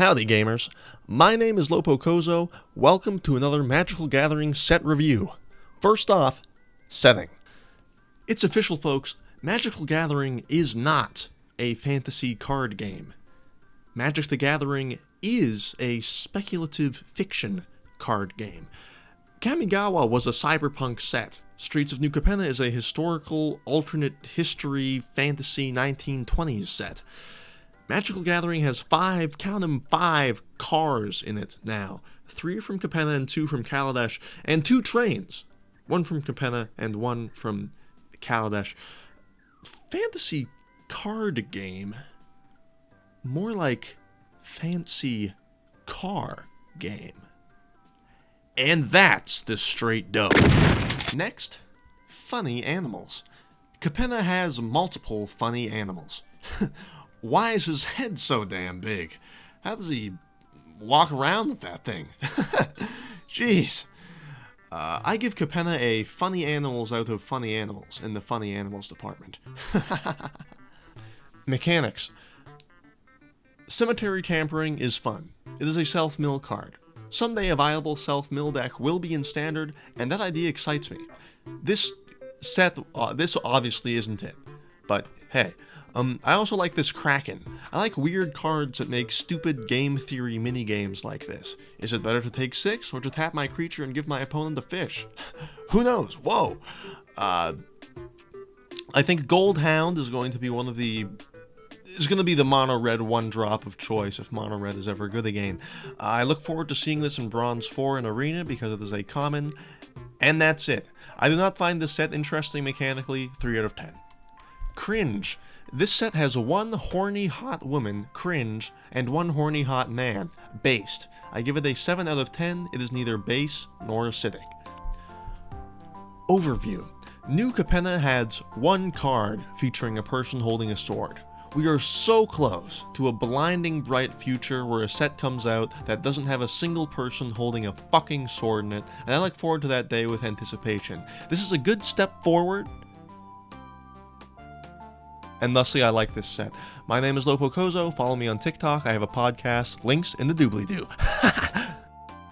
Howdy gamers, my name is Lopo Kozo, welcome to another Magical Gathering set review. First off, setting. It's official folks, Magical Gathering is not a fantasy card game. Magic the Gathering is a speculative fiction card game. Kamigawa was a cyberpunk set. Streets of New Capenna is a historical, alternate history, fantasy 1920s set. Magical Gathering has five, count them, five cars in it now. Three from Capenna and two from Kaladesh, and two trains. One from Capenna and one from Kaladesh. Fantasy card game. More like fancy car game. And that's the straight dough. Next, funny animals. Capenna has multiple funny animals. Why is his head so damn big? How does he walk around with that thing? Jeez. Uh, I give Capenna a funny animals out of funny animals in the funny animals department. Mechanics. Cemetery tampering is fun. It is a self-mill card. Someday a viable self-mill deck will be in standard, and that idea excites me. This set, uh, this obviously isn't it. But hey, um, I also like this Kraken. I like weird cards that make stupid game theory mini-games like this. Is it better to take 6 or to tap my creature and give my opponent a fish? Who knows? Whoa! Uh, I think Goldhound is going to be one of the is going to be the mono red one drop of choice if mono red is ever good again. Uh, I look forward to seeing this in Bronze 4 in Arena because it is a common, and that's it. I do not find this set interesting mechanically, 3 out of 10. Cringe. This set has one horny hot woman, Cringe, and one horny hot man, Based. I give it a 7 out of 10, it is neither base nor acidic. Overview. New Capenna has one card featuring a person holding a sword. We are so close to a blinding bright future where a set comes out that doesn't have a single person holding a fucking sword in it, and I look forward to that day with anticipation. This is a good step forward, and thusly I like this set. My name is Lopo Kozo, follow me on TikTok, I have a podcast, links in the doobly-doo.